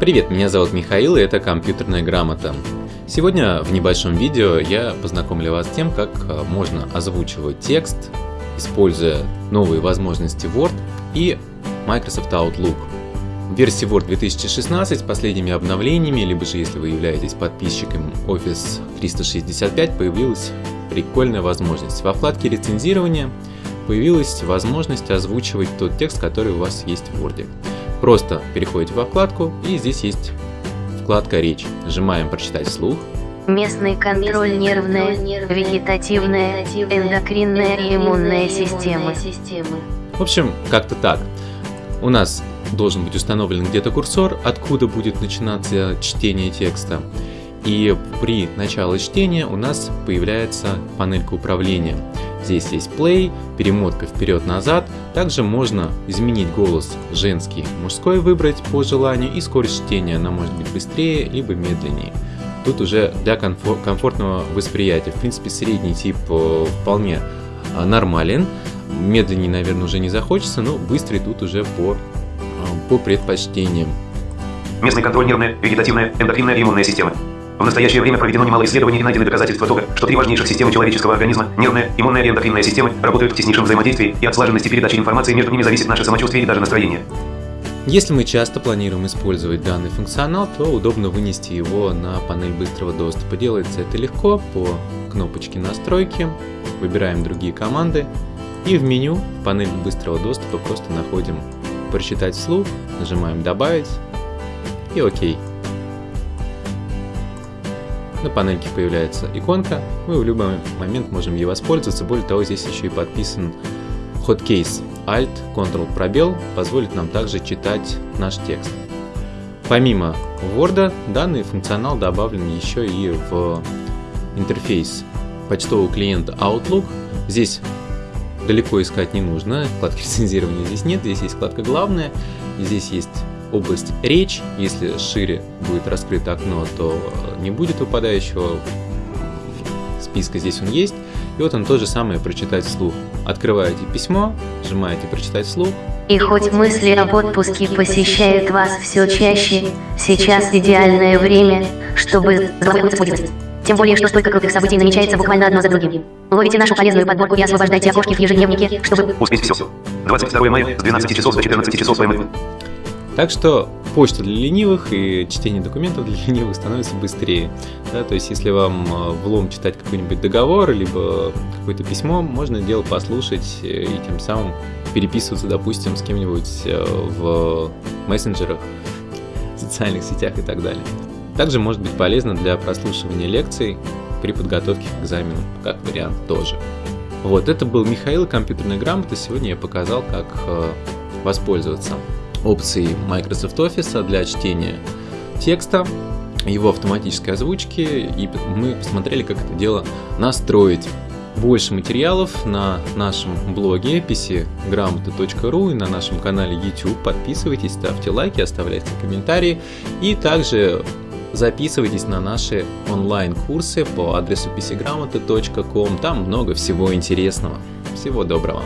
Привет, меня зовут Михаил и это компьютерная грамота. Сегодня в небольшом видео я познакомлю вас с тем, как э, можно озвучивать текст, используя новые возможности Word и Microsoft Outlook. В версии Word 2016 с последними обновлениями, либо же если вы являетесь подписчиком Office 365, появилась прикольная возможность. Во вкладке рецензирования появилась возможность озвучивать тот текст, который у вас есть в Word. Просто переходите во вкладку и здесь есть вкладка «Речь». Нажимаем «Прочитать вслух». Местный контроль нервная, вегетативная, эндокринная и иммунная системы. В общем, как-то так. У нас должен быть установлен где-то курсор, откуда будет начинаться чтение текста. И при начале чтения у нас появляется панелька управления. Здесь есть play, перемотка вперед-назад. Также можно изменить голос женский, мужской выбрать по желанию и скорость чтения. Она может быть быстрее, либо медленнее. Тут уже для комфортного восприятия. В принципе, средний тип э, вполне э, нормален. Медленнее, наверное, уже не захочется, но быстрый тут уже по, э, по предпочтениям. Местный контроль нервная, вегетативная, эндокринная и иммунная системы. В настоящее время проведено немало исследований и найдены доказательства того, что три важнейших системы человеческого организма – нервная, иммунная и эндокринная системы – работают в теснейшем взаимодействии, и от слаженности передачи информации между ними зависит наше самочувствие и даже настроение. Если мы часто планируем использовать данный функционал, то удобно вынести его на панель быстрого доступа. Делается это легко по кнопочке настройки, выбираем другие команды и в меню в панели быстрого доступа просто находим прочитать вслух, нажимаем добавить и окей. На панельке появляется иконка, мы в любой момент можем ей воспользоваться. Более того, здесь еще и подписан Hotkey Alt, Ctrl, пробел позволит нам также читать наш текст. Помимо Word, данный функционал добавлен еще и в интерфейс почтового клиента Outlook. Здесь далеко искать не нужно, вкладки рецензирования здесь нет, здесь есть вкладка «Главное», здесь есть область речь. Если шире будет раскрыто окно, то не будет выпадающего списка, здесь он есть. И вот он то же самое прочитать вслух. Открываете письмо, нажимаете прочитать вслух. И хоть мысли об отпуске посещают вас все чаще, сейчас идеальное время, чтобы тем более, что столько крутых событий намечается буквально одно за другим. Ловите нашу полезную подборку и освобождайте окошки в ежедневнике, чтобы... Успеть все. 22 мая с 12 часов до 14 часов своим... Так что почта для ленивых и чтение документов для ленивых становится быстрее. Да, то есть, если вам э, влом читать какой-нибудь договор, либо какое-то письмо, можно дело послушать и тем самым переписываться, допустим, с кем-нибудь э, в мессенджерах, социальных сетях и так далее. Также может быть полезно для прослушивания лекций при подготовке к экзамену, как вариант тоже. Вот, это был Михаил, компьютерная грамота. Сегодня я показал, как э, воспользоваться опции Microsoft Office для чтения текста, его автоматической озвучки, и мы посмотрели, как это дело настроить. Больше материалов на нашем блоге pcgрамота.ру и на нашем канале YouTube. Подписывайтесь, ставьте лайки, оставляйте комментарии. И также записывайтесь на наши онлайн-курсы по адресу pcgрамота.com. Там много всего интересного. Всего доброго!